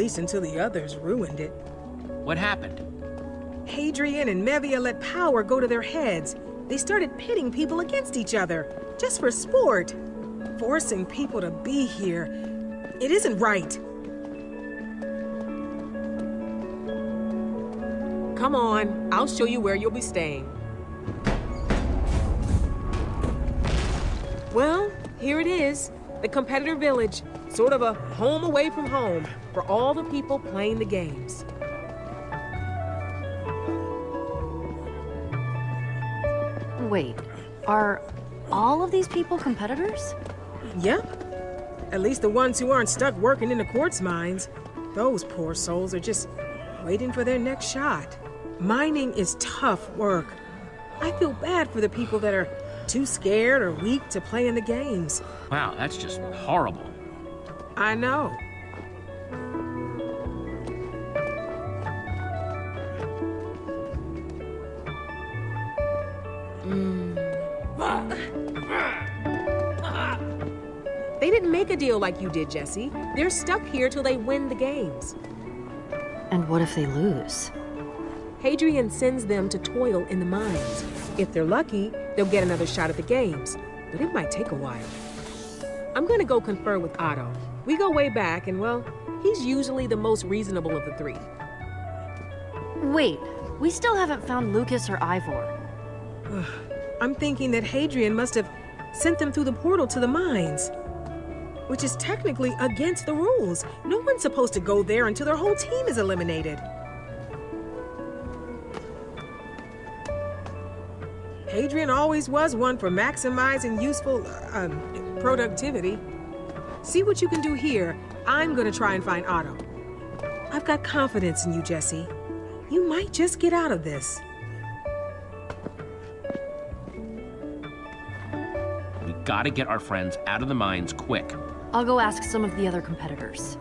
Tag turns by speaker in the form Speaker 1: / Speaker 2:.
Speaker 1: least until the others ruined it.
Speaker 2: What happened?
Speaker 1: Hadrian and Mevia let power go to their heads. They started pitting people against each other, just for sport. Forcing people to be here. It isn't right. Come on, I'll show you where you'll be staying. Well, here it is. The competitor village. Sort of a home away from home for all the people playing the games.
Speaker 3: Wait, are all of these people competitors?
Speaker 1: Yep. At least the ones who aren't stuck working in the quartz mines. Those poor souls are just waiting for their next shot. Mining is tough work. I feel bad for the people that are too scared or weak to play in the games.
Speaker 2: Wow, that's just horrible.
Speaker 1: I know. Mm. They didn't make a deal like you did, Jesse. They're stuck here till they win the games.
Speaker 3: And what if they lose?
Speaker 1: Hadrian sends them to toil in the mines. If they're lucky, they'll get another shot at the games, but it might take a while. I'm gonna go confer with Otto. We go way back, and well, he's usually the most reasonable of the three.
Speaker 3: Wait, we still haven't found Lukas or Ivor.
Speaker 1: I'm thinking that Hadrian must have sent them through the portal to the mines. Which is technically against the rules. No one's supposed to go there until their whole team is eliminated. Hadrian always was one for maximizing useful, um, productivity. See what you can do here. I'm gonna try and find Otto. I've got confidence in you, Jesse. You might just get out of this.
Speaker 2: We gotta get our friends out of the mines quick.
Speaker 3: I'll go ask some of the other competitors.